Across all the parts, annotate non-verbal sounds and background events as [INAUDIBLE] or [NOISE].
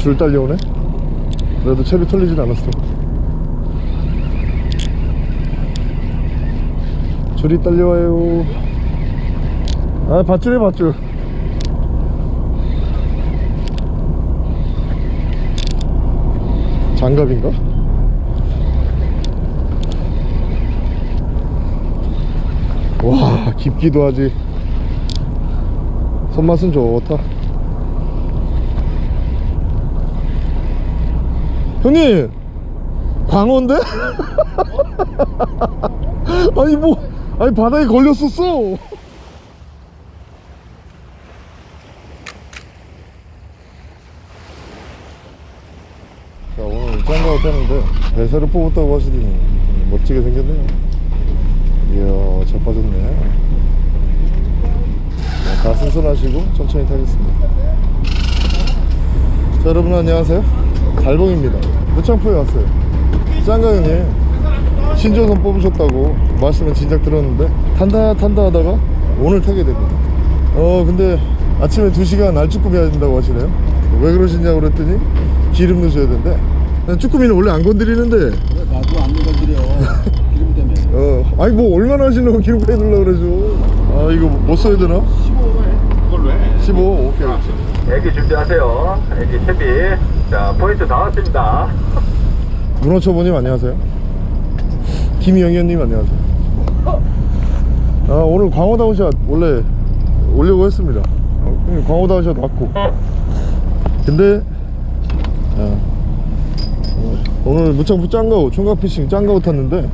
줄 딸려오네? 그래도 채비 털리진 않았어. 줄이 딸려와요. 아 밧줄이 밧줄. 장갑인가? 와 깊기도 하지. 손맛은 좋다 형님 광어인데? [LAUGHS] 아니 뭐 아니 바닥에 걸렸었어. 자 오늘 짱가고 타는데 배새를 뽑았다고 하시더니 멋지게 생겼네요. 이야 잘 빠졌네. 자, 다 순순하시고 천천히 타겠습니다. 자 여러분 안녕하세요. 달봉입니다 무창포에 왔어요. 짱가 형님 신조선 뽑으셨다고 말씀은 진작 들었는데 탄다 탄다 하다가 오늘 타게 됩니다. 어 근데 아침에 2시간 알쭈꾸미 해야 된다고 하시네요. 왜 그러시냐고 그랬더니 기름 넣으셔야 된대. 난 쭈꾸미는 원래 안 건드리는데. 나도 안 건드려? [LAUGHS] 기름 때문에. 어 아니 뭐 얼마나 하시려고 기름 빼놓으려고 그러죠? 아 이거 뭐 써야 되나? 15로 해 그걸로 해. 15 오케이. 애기 준비하세요. 애기 채비. 자, 포인트 다 왔습니다. [LAUGHS] 문어초보님 안녕하세요. 김영현님 안녕하세요. 아 오늘 광어 down shot 원래 오려고 했습니다. 어, 형님 광어 down shot 왔고. 근데 아, 어, 오늘 무창부 짱가오 총각피싱 짱가오 탔는데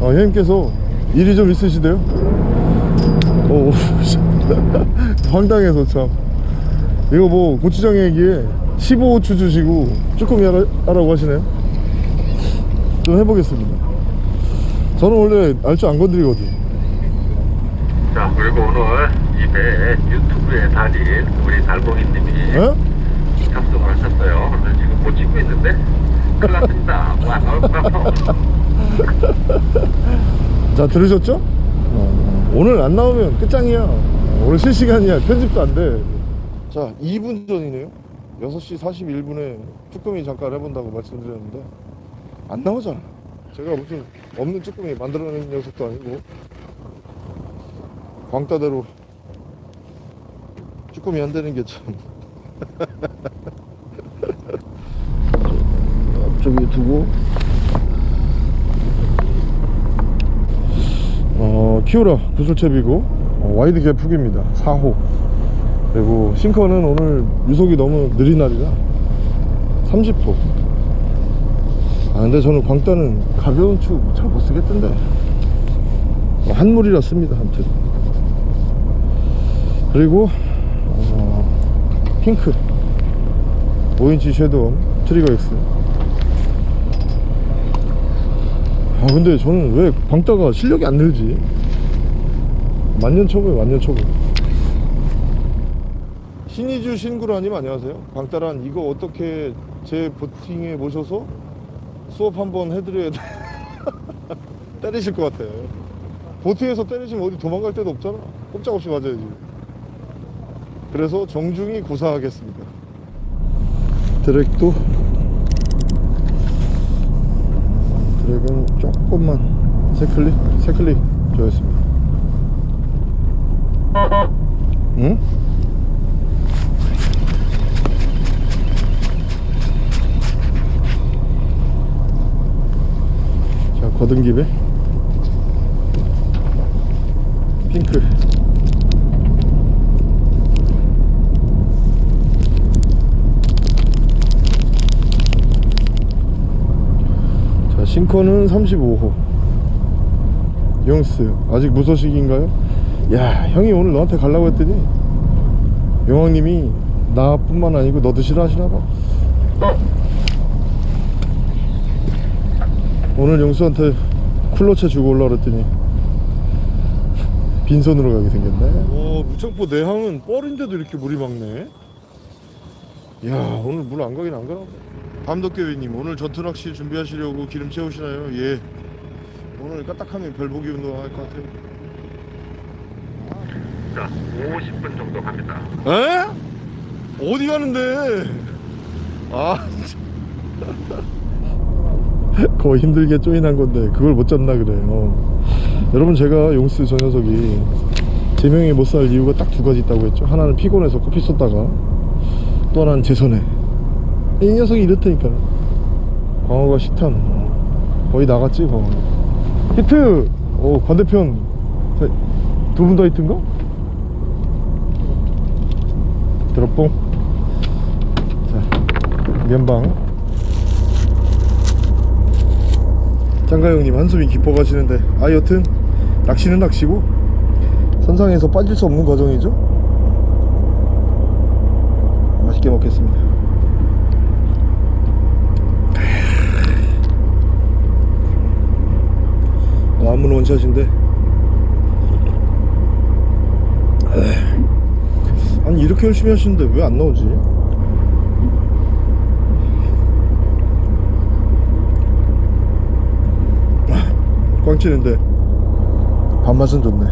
아, 형님께서 일이 좀 있으시대요? 오, [LAUGHS] 황당해서 참. 이거 뭐 고추장 얘기에 15호추 주시고 쭈꾸미 하라, 하라고 하시네요 좀 해보겠습니다 저는 원래 알줄 안 건드리거든 자, 그리고 오늘 이배 유튜브에 달인 우리 달봉이님이 에? 탑승을 하셨어요. 그래서 지금 못 찍고 있는데 큰일 났습니다. 와, 나올까? [LAUGHS] 자 들으셨죠? 어, 오늘 안 나오면 끝장이야 오늘 실시간이야 편집도 안돼자 2분 전이네요 6시 41분에 쭈꾸미 잠깐 해본다고 말씀드렸는데 안 나오잖아. 제가 무슨 없는 쭈꾸미 만들어낸 녀석도 아니고 광따대로 쭈꾸미 안 되는 게참. [LAUGHS] 앞쪽에 두고. 어, 키오라 구슬채비고. 어, 와이드 갭 훅입니다. 4호 그리고 싱커는 오늘 유속이 너무 느린 날이라 30호. 아 근데 저는 광따는 가벼운 축 잘 못쓰겠던데. 어, 한물이라 씁니다 아무튼. 그리고 어, 핑크. 5인치 섀도우 트리거 X. 아 근데 저는 왜 광따가 실력이 안 늘지? 만년 초보에 만년 초보 신이주 신구라님 안녕하세요. 광따란 이거 어떻게 제 보팅에 모셔서 수업 한번 해드려야 돼? [LAUGHS] 때리실 것 같아 보팅에서 때리시면 어디 도망갈 데도 없잖아. 꼼짝없이 맞아야지. 그래서 정중히 고사하겠습니다. 드랙도 드랙은 조금만 세 클릭 세 클릭 줘야겠습니다. 응? 거등기배 핑크. 자 싱커는 35호. 영스 아직 무소식인가요? 야 형이 오늘 너한테 가려고 했더니 영왕님이 나뿐만 아니고 너도 싫어하시나봐 오늘 영수한테 쿨러채 주고 올라 그랬더니 빈손으로 가게 생겼네 오 무창포 내항은 뻘인데도 이렇게 물이 막네 야 오늘 물 안 가긴 안 가나 밤덕교회님 오늘 전투낚시 준비하시려고 기름 채우시나요? 예 오늘 까딱하면 별보기 운동 할 것 같아요 자, 50분 정도 갑니다. 에? 어디 가는데? 아 진짜. [LAUGHS] 거의 힘들게 조인한 건데 그걸 못 잡나 그래. 어. 여러분 제가 용스 저 녀석이 제명이 못 살 이유가 딱 두 가지 있다고 했죠. 하나는 피곤해서 커피 쏟다가 또 하나는 제 손에. 이 녀석이 이렇다니까 광어가 식탐 어. 거의 나갔지 광어. 히트! 오 반대편. 두 분 다 히트인가? 드롭봉. 자 면방 장가 형님 한숨이 깊어 가시는데 아 여튼 낚시는 낚시고 선상에서 빠질 수 없는 과정이죠 맛있게 먹겠습니다 남은 원샷인데 에이. 아니 이렇게 열심히 하시는데 왜 안 나오지? 꽝 치는데. 밥맛은 좋네.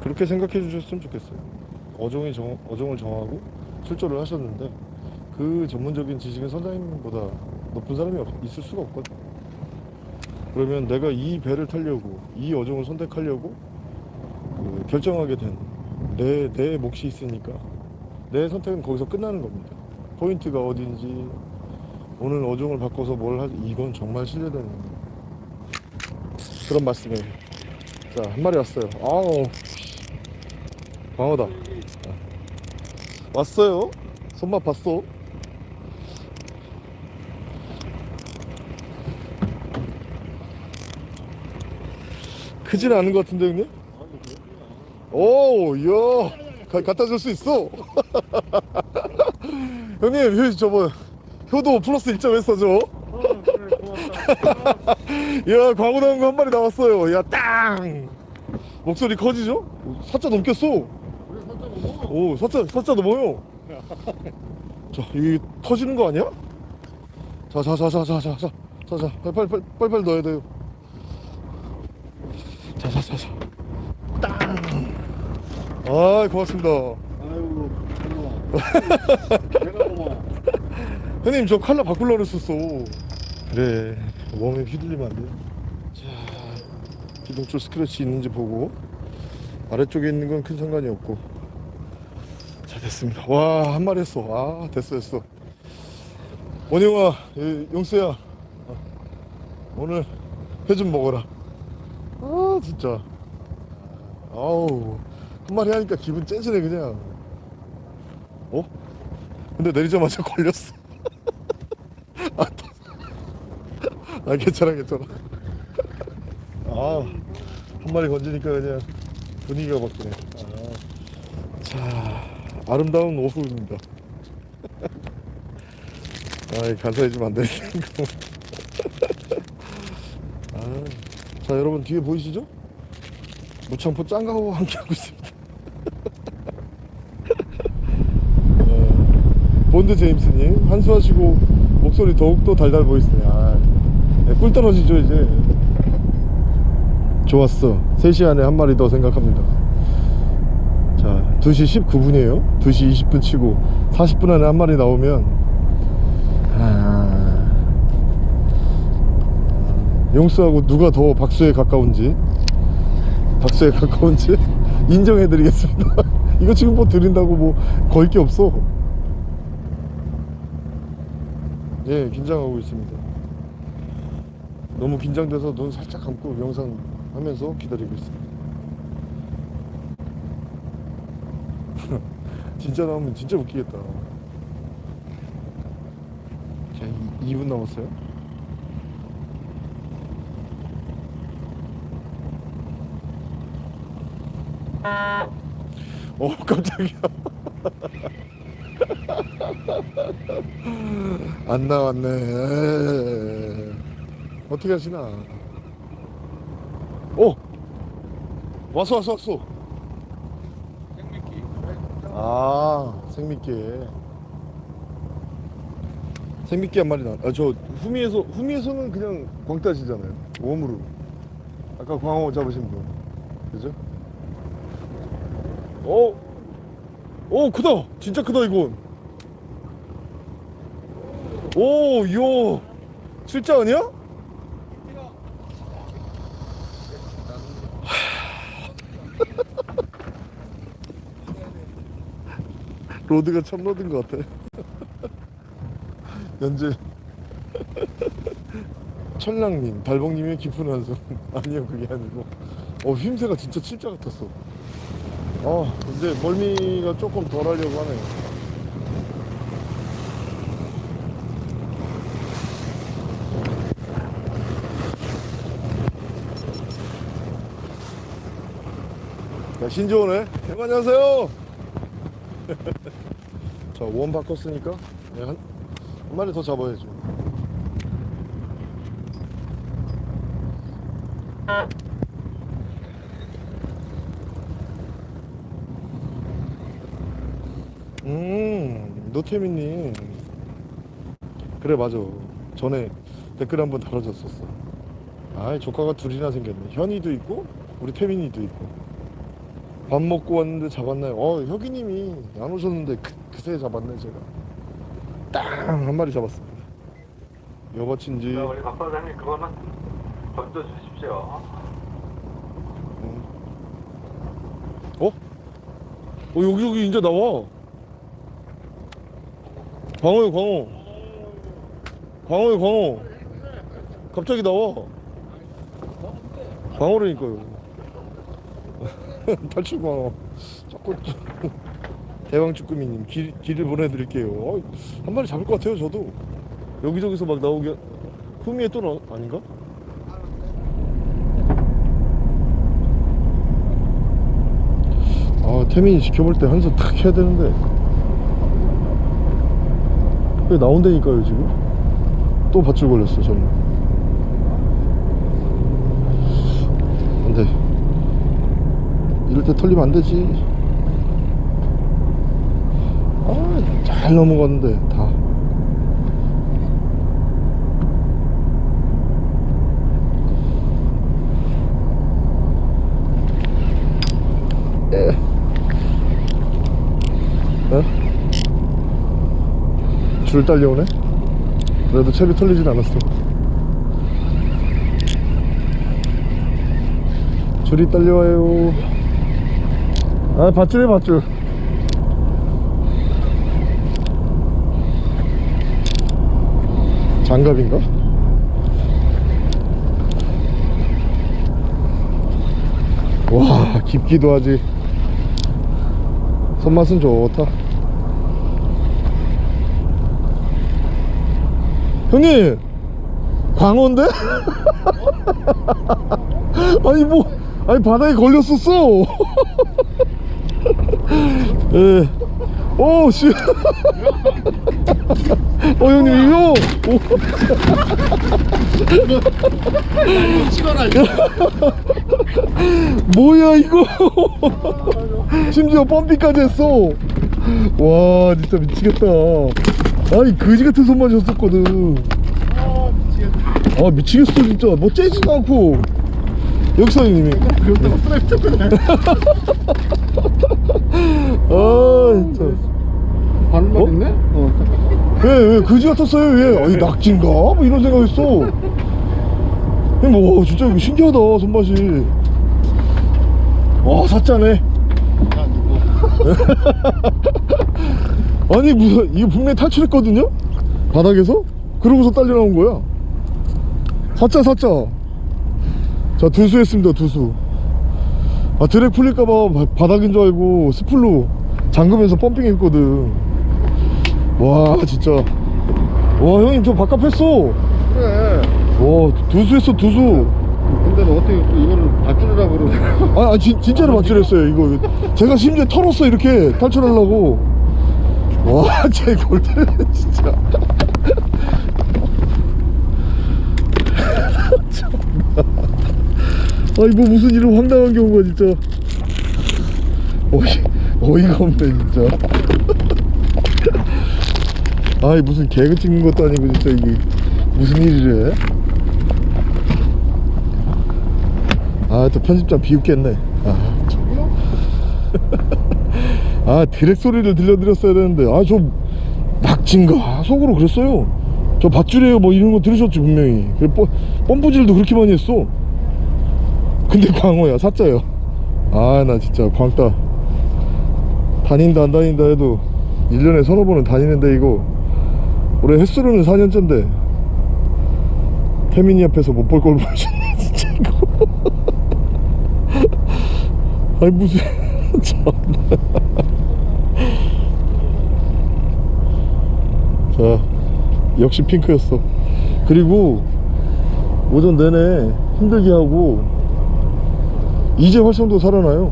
그렇게 생각해 주셨으면 좋겠어요. 어종이 정, 어종을 정하고 출조를 하셨는데 그 전문적인 지식은 선장님보다 높은 사람이 없, 있을 수가 없거든 그러면 내가 이 배를 타려고 이 어종을 선택하려고 그 결정하게 된내내 몫이 있으니까 내 선택은 거기서 끝나는 겁니다. 포인트가 어딘지 오늘 어종을 바꿔서 뭘 하지 이건 정말 신뢰되는 그런 말씀이에요. 자한 마리 왔어요. 아우 광어다. 자, 왔어요. 손맛 봤어. 크진 않은 것 같은데 형님? 오, 이야, 가, 갖다 줄 수 있어. 형님, 효, 저거 효도 플러스 1점 했어, 저. 야, 광고 나온 거 한 마리 나왔어요. 야, 땅. 목소리 커지죠? 사자 넘겼어. 오, 사자, 사자 넘어요. 자, 이게 터지는 거 아니야? 자, 자, 자, 자, 자, 자, 자, 자, 빨리, 빨리, 빨리, 빨리 넣어야 돼요. 자, 자, 자, 자. 땅. 아, 고맙습니다. 아이고 고마워 내가 [LAUGHS] 고마워 형님, 저 칼라 바꾸려고 그랬었어. 그래, 몸에 휘둘리면 안 돼. 자, 기둥줄 스크래치 있는지 보고 아래쪽에 있는 건 큰 상관이 없고. 자, 됐습니다. 와, 한 마리 했어. 아, 됐어, 됐어. 원영아, 예, 용수야, 어, 오늘 회 좀 먹어라. 아, 진짜. 아우, 한 마리 하니까 기분 째지네, 그냥. 어? 근데 내리자마자 [LAUGHS] 걸렸어. 아, 또- 아, 괜찮아, 괜찮아. 아, 한 마리 건지니까 그냥 분위기가 바뀌네. 아, 자, 아름다운 오후입니다. [LAUGHS] 아, 간사해지면 안 되는 거. 아, 자, 여러분 뒤에 보이시죠? 무창포 짱가호와 함께하고 있습니다. 어, [LAUGHS] 본드 제임스님 한수하시고 목소리 더욱더 달달 보이시네. 아, 네, 꿀 떨어지죠 이제. 좋았어. 3시 안에 한 마리 더 생각합니다. 자, 2시 19분이에요. 2시 20분 치고 40분 안에 한 마리 나오면 아... 용수하고 누가 더 박수에 가까운지 박수에 가까운지 [LAUGHS] 인정해드리겠습니다. [LAUGHS] 이거 지금 뭐 드린다고 뭐 걸 게 없어. 예, 긴장하고 있습니다. 너무 긴장돼서 눈 살짝 감고 영상 하면서 기다리고 있습니다. [LAUGHS] 진짜 나오면 진짜 웃기겠다. 자, 2, 2분 남았어요. 어, 깜짝이야. 안 나왔네. 에이. 어떻게 하시나? 오! 왔어, 왔어, 왔어. 아, 생미끼. 생미끼 한 마리 나. 아저 후미에서 후미에서는 그냥 광따시잖아요. 웜으로. 아까 광어 잡으신 분, 그죠? 오, 오 크다. 진짜 크다 이건. 오, 이야, 실자 아니야? 로드가 참 로드인 것 같아. [LAUGHS] 연재 천랑님, 달봉님의 깊은 한숨 [LAUGHS] 아니요 그게 아니고 어 휘임새가 진짜 칠자 같았어 아 이제 멀미가 조금 덜 하려고 하네요. 자 신조어네. 형 안녕하세요. [LAUGHS] 자원 바꿨으니까 네, 한, 한 마리 더 잡아야죠 음 노태민님 그래 맞아 전에 댓글 한번 달아줬었어 아이 조카가 둘이나 생겼네 현이도 있고 우리 태민이도 있고 밥 먹고 왔는데 잡았나요? 어 혁이님이 안 오셨는데 그, 그새 잡았네 제가 딱한 마리 잡았습니다 여바친지 자, 우리 박 사장님 그거만 던져 주십시오. 음. 어? 어 여기 여기 이제 나와 광어요 광어 광어요 광어 갑자기 나와. 광어라니까요. [LAUGHS] 탈출 광어 자꾸 대왕쭈꾸미님 길, 길을 보내드릴게요. 어, 한 마리 잡을 것 같아요 저도. 여기저기서 막 나오게. 후미에 또 나, 아닌가? 아 태민이 지켜볼 때 한 손 탁 해야 되는데. 왜 나온다니까요 지금? 또 밧줄 걸렸어 저는 안돼. 이럴 때 털리면 안 되지. 아 잘 넘어갔는데 다 줄 딸려오네? 그래도 채비 털리진 않았어. 줄이 딸려와요. 아 밧줄이야 밧줄. 장갑인가? 와 깊기도 하지. 손맛은 좋다 형님 광어인데? [LAUGHS] 아니 뭐 아니 바닥에 걸렸었어 [LAUGHS] 예. 오 씨 [LAUGHS] 어 형님 이거 오. 찍어라 이거 뭐야 이거 심지어 펌핑까지 했어 와 진짜 미치겠다 아니 거지 같은 손만 줬었거든. 아아 미치겠어 진짜. 뭐 째지도 않고. 형님이. 그것도 프레임 찍네 아 진짜. 반만 어? 있네? 어. 왜왜 거지 같았어요? 왜? 아니 낙지인가? 뭐 이런 생각했어. 뭐 진짜 이거 신기하다 손맛이. 와 사짜네 [LAUGHS] 아니 무슨 이거 분명히 탈출했거든요? 바닥에서? 그러고서 딸려 나온 거야. 사짜 사짜 자 두수 했습니다 두수. 아 드랙 풀릴까봐 바- 바닥인 줄 알고 스플로 잠그면서 펌핑 했거든. 와 진짜. 와 형님 저 바깥 했어. 그래. 와 두수 했어 두수. 근데 너 어떻게 이거를 밧줄이라 그러고 아, 아 진, 진짜로 맞출했어요 이거. 제가 심지어 털었어 이렇게. 탈출하려고 와제 [LAUGHS] 골대를 진짜. [LAUGHS] 아니 뭐 무슨 이런 황당한 경우가 진짜. 어이, 어이가 없네 진짜. [LAUGHS] 아이 무슨 개그 찍는 것도 아니고 진짜 이게 무슨 일이래? 아 또 편집장 비웃겠네. 아, 참. 아 드랙 소리를 들려드렸어야 되는데 아 저 낙진가 속으로 그랬어요. 저 밧줄이에요. 뭐 이런 거 들으셨지 분명히. 그래 뻔, 뻔부질도 그렇게 많이 했어. 근데 [LAUGHS] 광어야 사자야. 아 나 진짜 광따. 다닌다 안 다닌다 해도 1년에 서너 번은 다니는데 이거. 올해 횟수로는 4년째인데. 태민이 앞에서 못 볼 걸 보여줬네 [LAUGHS] 진짜 이거. [LAUGHS] 아니 무슨 참나 자 역시 핑크였어. 그리고 오전 내내 힘들게 하고 이제 활성도 살아나요.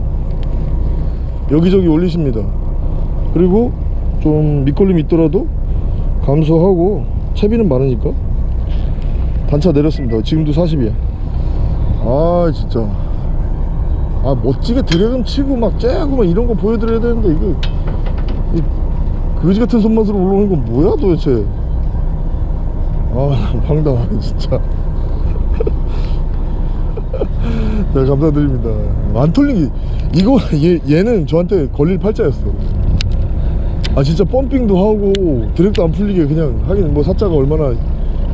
여기저기 올리십니다. 그리고 좀 밑걸림이 있더라도 감소하고 채비는 많으니까 단차 내렸습니다. 지금도 40이야. 아 진짜. 아 멋지게 드래곤 치고 막 째고 막 이런 거 보여드려야 되는데 이 거이 그지 같은 손맛으로 올라오는 건 뭐야 도대체? 아 [LAUGHS] 황당하네 진짜. [LAUGHS] 네 감사드립니다. 안게 이거 얘, 얘는 저한테 걸릴 팔자였어. 아 진짜 펌핑도 하고 드랙도 안 풀리게 그냥 하긴 뭐 사자가 얼마나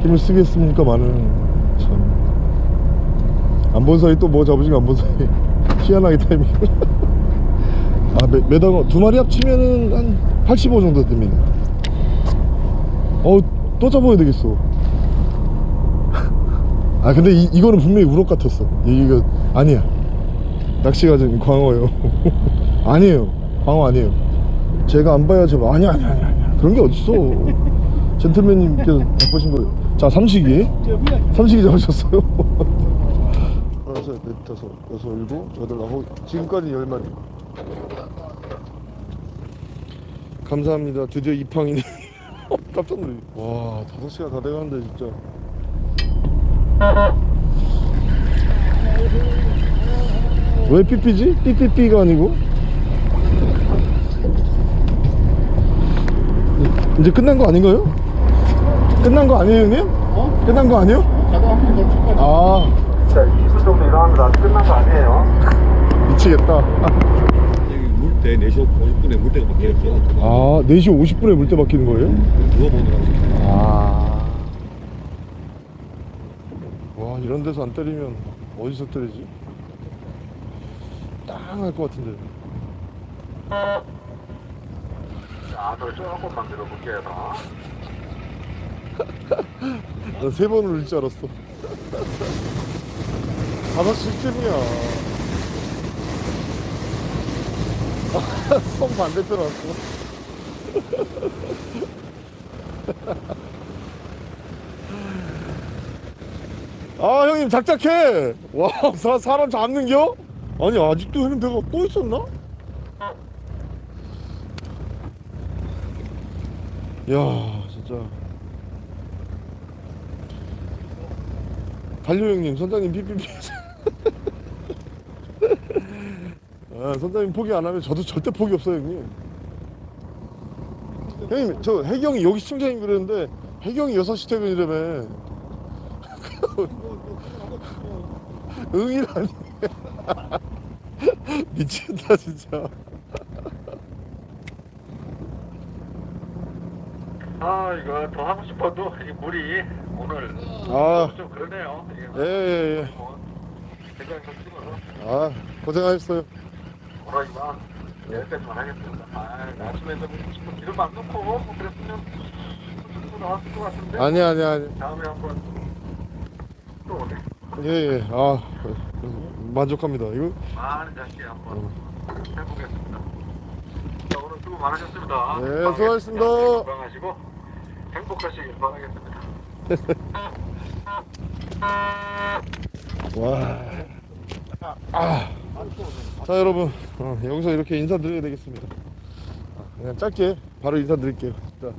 힘을 쓰겠습니까 많은. 참 안 본 사이 또 뭐 잡으신가 안본 사이. 희한하게 타이밍. [LAUGHS] 아 매, 매다가 두 마리 합치면은 한 85 정도 됩니다. 어또 잡아야 되겠어. [LAUGHS] 아 근데 이, 이거는 분명히 우럭 같았어. 이거 아니야. 낚시가 좀 광어예요. [LAUGHS] 아니에요. 광어 아니에요. 제가 안 봐야지 뭐 아니야 아니야 아니야, 그런 게 어딨어. 젠틀맨님께서 바꾸신 거예요 자 삼식이. 삼식이 잡으셨어요. [LAUGHS] 하나 셋넷 다섯 여섯 일곱 여덟 아홉 지금까지 열 마리 감사합니다 드디어 입항이네 [LAUGHS] 깜짝 놀래 와 다섯 시간 다 돼가는데 진짜 왜 삐삐지? 삐삐삐가 아니고 이제 끝난 거 아닌가요? 끝난 거 아니에요 형님? 어? 끝난 거 아니에요? 아 자 20분 정도 일어납니다 끝난 거 아니에요 미치겠다 [LAUGHS] 때 4시 50분에 물때가 바뀌었어 아 4시 50분에 물때 바뀌는 거예요? 누워보느라고 아. 와, 이런 데서 안 때리면 어디서 때리지? 땅할 것 같은데. 자더 조금 만 들어 볼게요 나세 번을 울줄 알았어. [LAUGHS] 다섯 시쯤이야. 성 반대편 왔어. 아 형님 작작해. 와 사, 사람 잡는겨? 아니 아직도 형님 배가 또 있었나? 야 진짜. 달려 형님 선장님 삐삐삐 아, 선장님 포기 안 하면 저도 절대 포기 없어요 형님 형님 저 혜경이 여기 시청자님 그랬는데 혜경이 6시 퇴근이라며 응이라니 미친다 진짜 아 이거 더 하고 싶어도 이 물이 오늘 아. 좀 그러네요 예예예 뭐, 좀 찍어서 아 고생하셨어요 오늘 이만 여기까지만 하겠습니다. 아 아침에 좀 기름 안 넣고 뭐 그랬으면 좀 나왔을 것 같은데. 아니 아니 아니. 다음에 한번 또 오네. 예예. 아 만족합니다. 이거? 많은 자식 한번 해보겠습니다. 자 오늘 수고 많으셨습니다. 네, 수고하셨습니다. 건강하시고 행복하시길 바라겠습니다. [LAUGHS] 와. 아. 자 여러분. 어, 여기서 이렇게 인사드려야 되겠습니다. 아, 그냥 짧게 바로 인사드릴게요. 자,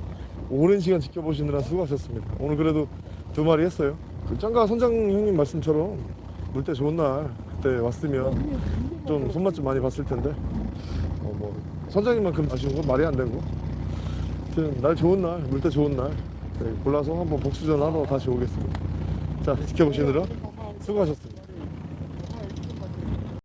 오랜 시간 지켜보시느라 수고하셨습니다. 오늘 그래도 두 마리 했어요. 그 짱가 선장 형님 말씀처럼 물때 좋은 날 그때 왔으면 좀 손맛 좀 많이 봤을 텐데. 어, 뭐 선장님만큼 아쉬운 건 말이 안 되고. 아무튼 날 좋은 날 물때 좋은 날. 네, 골라서 한번 복수전 하러 다시 오겠습니다. 자 지켜보시느라 수고하셨습니다